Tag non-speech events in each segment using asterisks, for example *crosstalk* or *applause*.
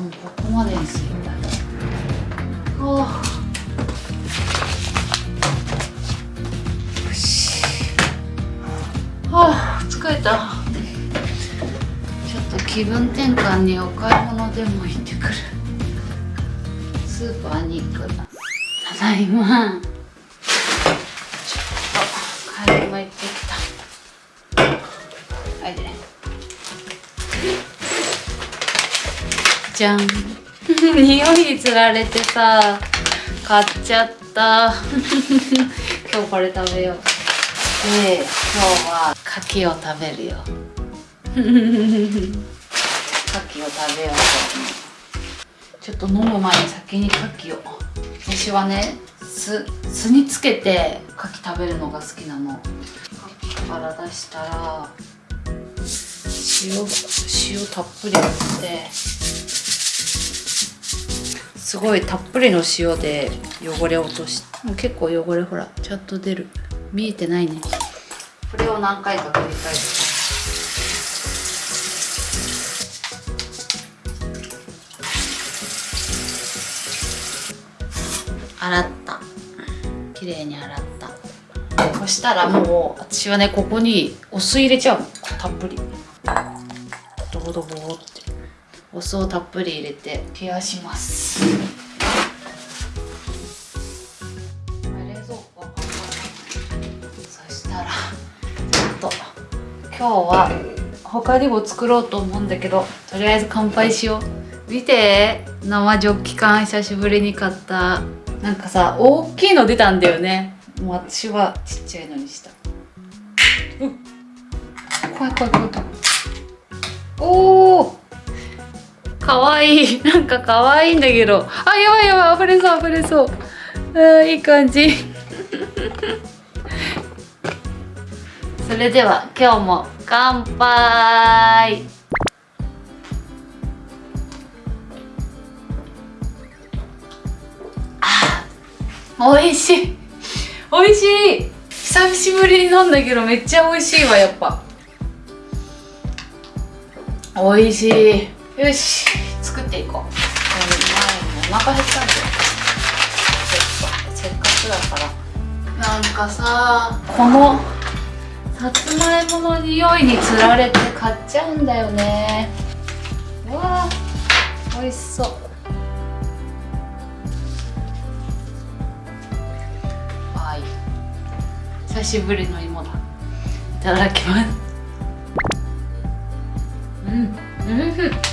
もうここまでにするんだあよし。はあ疲れた。ちょっと気分転換にお買い物でも行ってくる。スーパーに行く。ただいま。じゃん。*laughs* 匂いにつられてさ買っちゃった。*laughs* 今日これ食べよう。で今日は。牡蠣を食べるよ。*laughs* 牡蠣を食べようとちょっと飲む前に先に牡蠣を。私はね酢酢につけて牡蠣食べるのが好きなの。牡蠣から出したら塩塩たっぷり振ってすごいたっぷりの塩で汚れを落としもう結構汚れほらちゃんと出る。見えてないね。これを何回か繰り返す。洗った。綺麗に洗った。そしたらもう私はねここにお酢入れちゃうの。たっぷり。ドボドボってお酢をたっぷり入れて。冷やします。冷蔵庫はそしたらちょっと今日は他にも作ろうと思うんだけどとりあえず乾杯しよう。見て生ジョッキ缶久しぶりに買ったなんかさ大きいの出たんだよね。もう私はちっちゃいのにした。う怖い怖い怖い怖い。おおかわい。いなんかかわいいんだけど。あやばいやばい。溢れそう溢れそう。あいい感じ。*laughs* それでは今日も乾杯。美味しい。美味しい。久しぶりに飲んだけどめっちゃ美味しいわやっぱ。美味しい。よし。作っていこう。これ前にお腹減ったんだよ。せっかくだから。なんかさこのさつまいもの匂いにつられて買っちゃうんだよね。うわー美味しそう。はい。久しぶりの芋だ。いただきます。うんうん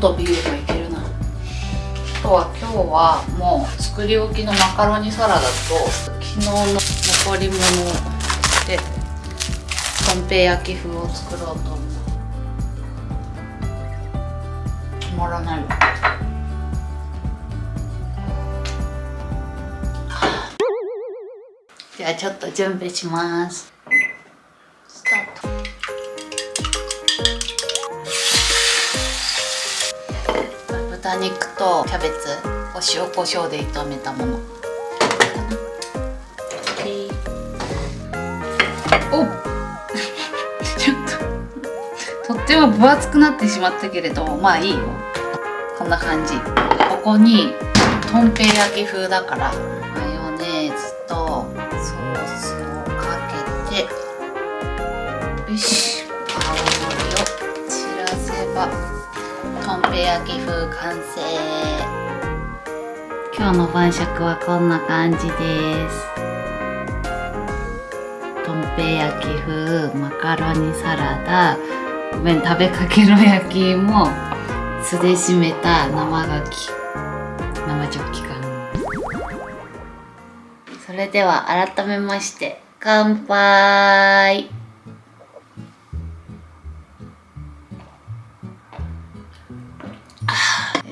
とビールがいけるなあとは今日はもう作り置きのマカロニサラダと昨日の残り物でとんぺい焼き風を作ろうと思う止まらないわじゃあちょっと準備します。豚肉とキャベツお塩コショウで炒めたもの。お *laughs* ちょっととっても分厚くなってしまったけれどまあいいよ。こんな感じ。ここにとんぺい焼き風だからマヨネーズとソースをかけてよし。とんぺい焼き風完成。今日の晩酌はこんな感じです。とんぺ焼き風マカロニサラダ。ごめん食べかけの焼き芋酢で締めた生牡蠣生ジョッキ缶それでは改めまして乾杯。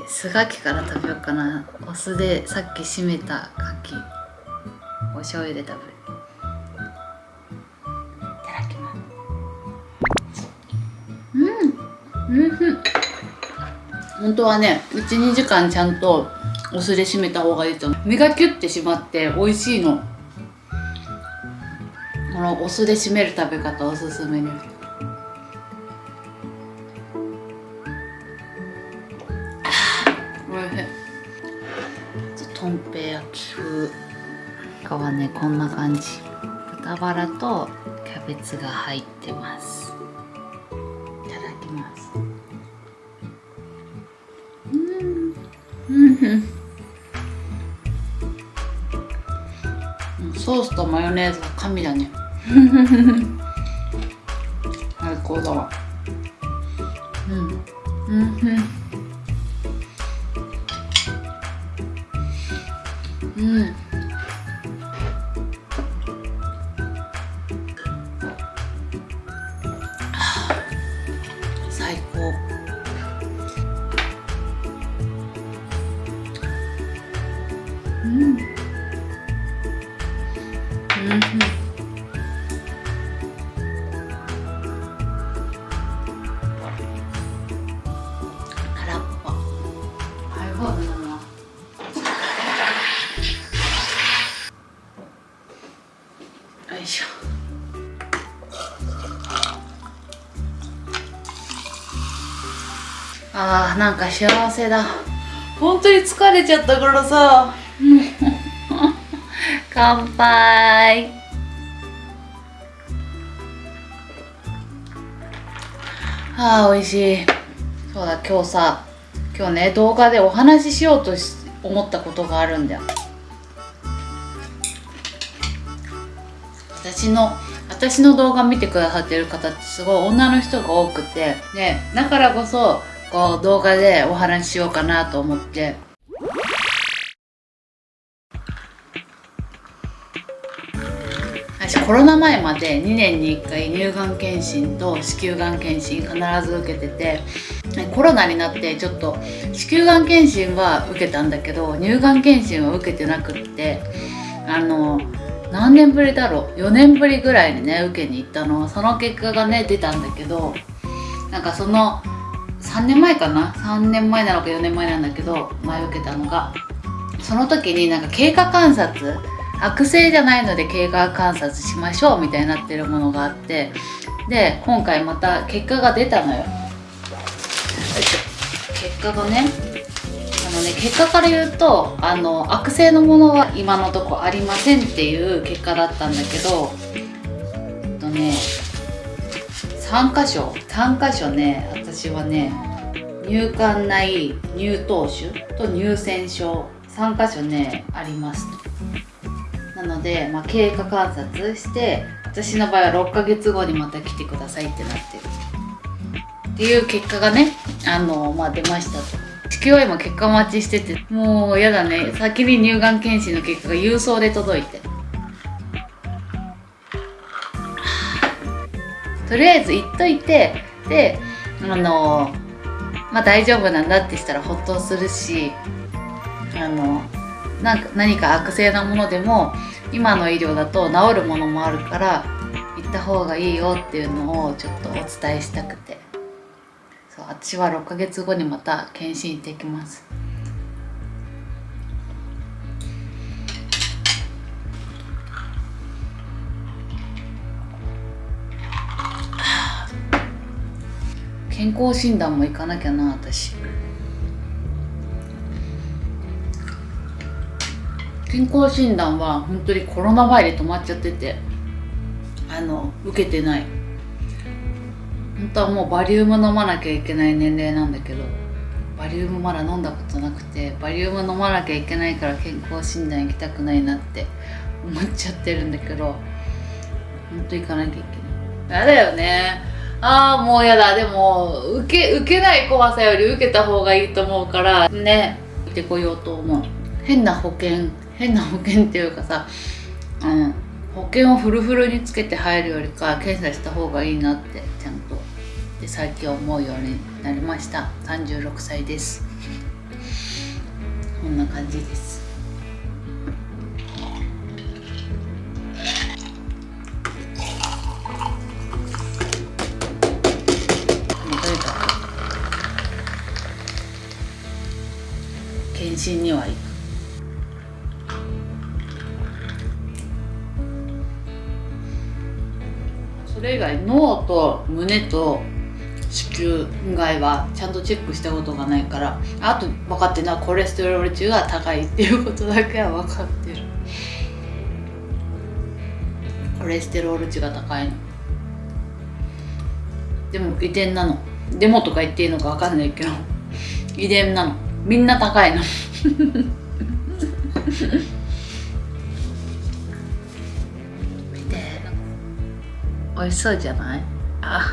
あー酢牡蠣から食べようかな。お酢でさっき締めた牡蠣お醤油で食べる。いただきます。うんうん本当はね12時間ちゃんとお酢で締めた方がいいと思う。身がキュッて締まって美味しいの。このお酢で締める食べ方おすすめですとんぺい焼き風皮はねこんな感じ。豚バラとキャベツが入ってます。いただきます。うん。うん。ソースとマヨネーズが神だね。*laughs* 最高だわ。うん。うん。うんうん。うん。空っぽハイボール飲むわよいしょあーなん。か幸せだ本当に疲れちゃったからさ *laughs* 乾杯。あー美味しい。そうだ今日さ今日ね動画でお話ししようとし思ったことがあるんだよ。私の私の動画見てくださってる方ってすごい女の人が多くて。ねだからこそこう動画でお話ししようかなと思って。コロナ前まで2年に1回乳がん検診と子宮がん検診必ず受けててコロナになってちょっと子宮がん検診は受けたんだけど乳がん検診は受けてなくってあの何年ぶりだろう？4年ぶりぐらいにね受けに行ったの。その結果がね出たんだけどなんかその3年前かな？3年前なのか4年前なんだけど前受けたのが。その時になんか経過観察悪性じゃないので経過観察しましょうみたいになってるものがあってで今回また結果が出たのよ。結果がねあのね結果から言うとあの悪性のものは今のとこありませんっていう結果だったんだけどえっとね3箇所3箇所ね私はね乳管内乳頭腫と乳腺症3箇所ねありますなので、まあ、経過観察して私の場合は6ヶ月後にまた来てくださいってなってるっていう結果がねあの、まあ、出ましたと。地球は今結果待ちしててもうやだね。先に乳がん検診の結果が郵送で届いて。とりあえず言っといてであのまあ大丈夫なんだってしたらほっとするしあのなんか何か悪性なものでも今の医療だと治るものもあるから行った方がいいよっていうのをちょっとお伝えしたくて。そう私は6ヶ月後にまた検診行ってきます。*sighs* 健康診断も行かなきゃな私。健康診断は本当にコロナ前で止まっちゃっててあの受けてない。本当はもうバリウム飲まなきゃいけない年齢なんだけどバリウムまだ飲んだことなくてバリウム飲まなきゃいけないから健康診断行きたくないなって思っちゃってるんだけど本当行かなきゃいけない。やだよね。ああもうやだ。でも受け受けない怖さより受けた方がいいと思うからね行ってこようと思う。変な保険変な保険っていうかさ、うん、保険をフルフルにつけて入るよりか検査した方がいいなってちゃんと。で最近思うようになりました。36歳です。こんな感じです。検診には行く。それ以外脳と胸と子宮以外はちゃんとチェックしたことがないからあと分かってるのはコレステロール値が高いっていうことだけは分かってる。コレステロール値が高いの。でも遺伝なの。でもとか言っていいのか分かんないけど。遺伝なの。みんな高いの。*laughs* 美味しそうじゃない？あ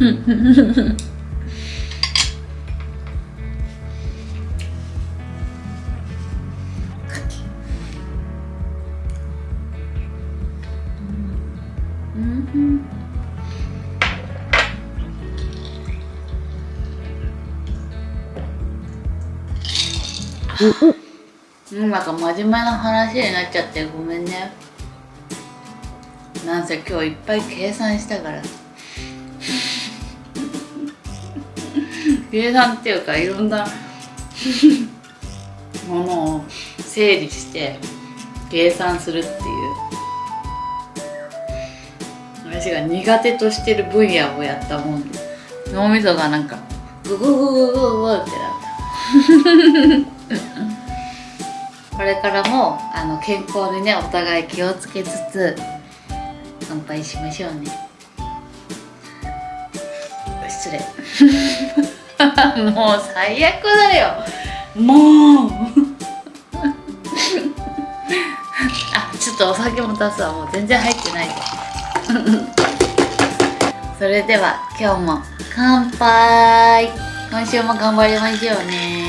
*laughs* うんなんか真面目な話になっちゃってごめんね。なんせ今日いっぱい計算したから。計算っていうかいろんなものを整理して計算するっていう。私が苦手としてる分野をやったもん。で脳みそがなんかグググググググってなった。これからもあの健康にねお互い気をつけつつ乾杯しましょうね。失礼。*laughs* もう最悪だよ。もう。*laughs* あちょっとお酒も足すわ。もう全然入ってない。*laughs* それでは今日も乾杯。今週も頑張りましょうね。